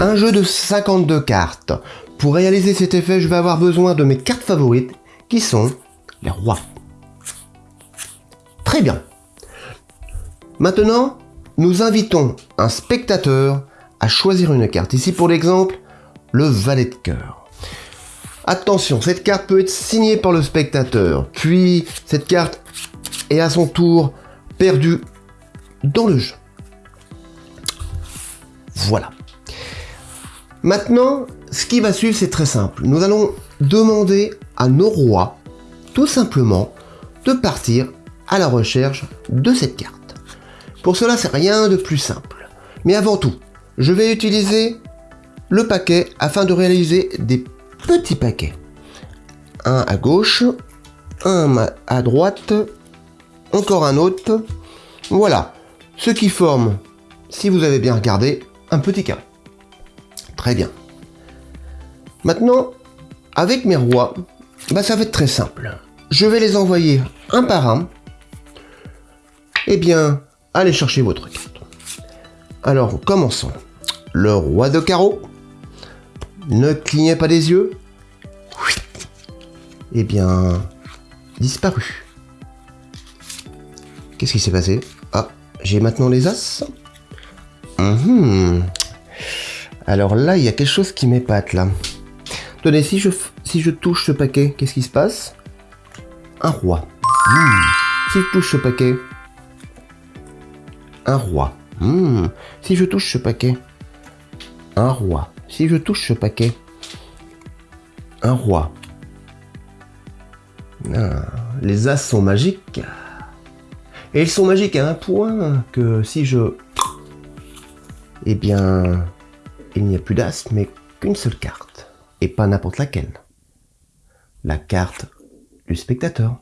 un jeu de 52 cartes. Pour réaliser cet effet, je vais avoir besoin de mes cartes favorites, qui sont les rois. Très bien. Maintenant, nous invitons un spectateur à choisir une carte. Ici, pour l'exemple, le valet de cœur. Attention, cette carte peut être signée par le spectateur, puis cette carte est à son tour perdue dans le jeu. Voilà. Maintenant, ce qui va suivre, c'est très simple. Nous allons demander à nos rois, tout simplement, de partir à la recherche de cette carte. Pour cela, c'est rien de plus simple. Mais avant tout, je vais utiliser le paquet afin de réaliser des petits paquets. Un à gauche, un à droite, encore un autre. Voilà, ce qui forme, si vous avez bien regardé, un petit carré. Très bien. Maintenant, avec mes rois, bah ça va être très simple. Je vais les envoyer un par un. Eh bien, allez chercher votre carte. Alors, commençons. Le roi de carreau. Ne clignez pas des yeux. Eh bien, disparu. Qu'est-ce qui s'est passé? Ah, j'ai maintenant les as. Mhm. Alors là, il y a quelque chose qui m'épate là. Tenez, si je, touche ce paquet, qu'est-ce qui se passe? Un roi. Hmm. Si je touche ce paquet, un roi. Hmm. Si je touche ce paquet, un roi. Si je touche ce paquet, un roi. Les as sont magiques. Et ils sont magiques à un point que si je... Eh bien, il n'y a plus d'as, mais qu'une seule carte. Et pas n'importe laquelle. La carte du spectateur.